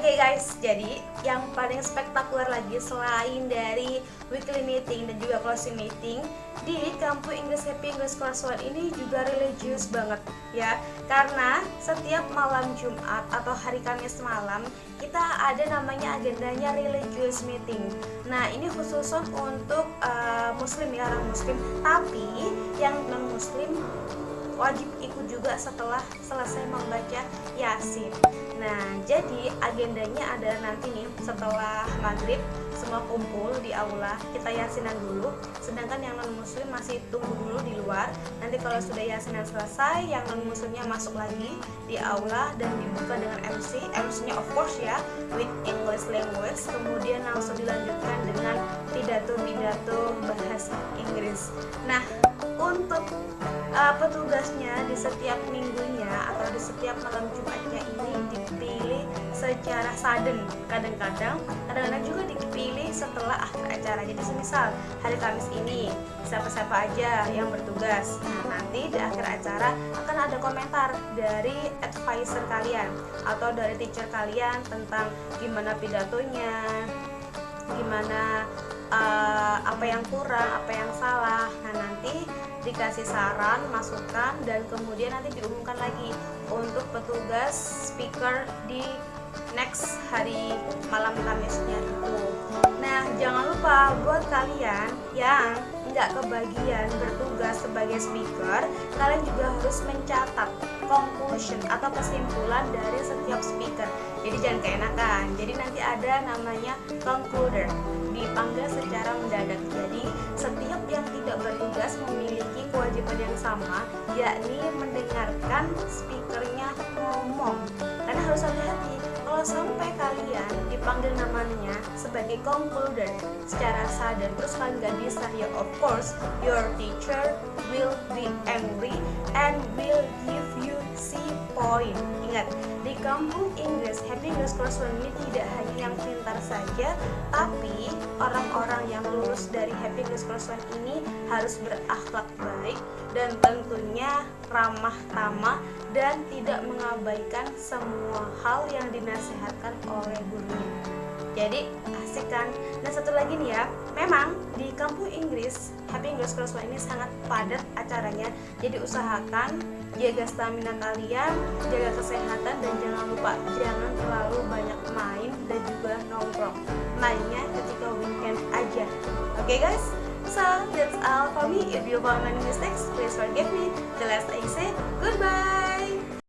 guys, jadi yang paling spektakuler lagi selain dari weekly meeting dan juga closing meeting di kampus Inggris Happy English Class 1 ini juga religius banget ya. Karena setiap malam Jumat atau hari Kamis malam kita ada namanya agendanya religious meeting. Nah ini khusus untuk uh, muslim ya orang muslim. Tapi yang non muslim wajib ikut juga setelah selesai membaca Yasin. Nah, jadi agendanya ada nanti nih setelah maghrib semua kumpul di aula kita yasinan dulu. Sedangkan yang non muslim masih tunggu dulu di luar. Nanti kalau sudah yasinan selesai, yang non muslimnya masuk lagi di aula dan dibuka dengan MC. MC-nya of course ya with English language. Kemudian langsung dilanjutkan dengan pidato-pidato bahasa Inggris. Nah, untuk uh, petugasnya di setiap minggunya atau di setiap malam Jumatnya ini dipilih secara sudden. Kadang-kadang kadang-kadang juga dipilih setelah akhir acara. Jadi semisal hari Kamis ini siapa-siapa aja yang bertugas. Nah nanti di akhir acara akan ada komentar dari advisor kalian atau dari teacher kalian tentang gimana pidatonya gimana uh, apa yang kurang, apa yang salah. Nah, nanti dikasih saran, masukan dan kemudian nanti diumumkan lagi untuk petugas speaker di next hari malam Kamisnya itu. Nah, jangan lupa buat kalian yang nggak kebagian bertugas sebagai speaker, kalian juga harus mencatat conclusion atau kesimpulan dari setiap speaker. Jadi jangan keenakan. Jadi nanti ada namanya concluder dipanggil secara mendadak. Jadi setiap yang tidak bertugas memiliki kewajiban yang sama, yakni mendengarkan speakernya ngomong. Karena harus hati-hati kalau sampai kalian dipanggil namanya sebagai concluder secara sadar terus kalian gak bisa ya of course your teacher will be angry and will give you C point ingat di kampung Inggris One ini tidak hanya saja tapi orang-orang yang lulus dari Class One ini harus berakhlak baik dan tentunya ramah tamah dan tidak mengabaikan semua hal yang dinasihatkan oleh gurunya. Jadi asik kan? Dan satu lagi nih ya. Memang di kampung Inggris Happy English One ini sangat padat acaranya. Jadi usahakan jaga stamina kalian jaga kesehatan dan jangan lupa jangan terlalu banyak main Okay guys, so that's all for me. If you found any mistakes, please forgive me. The last I say, goodbye.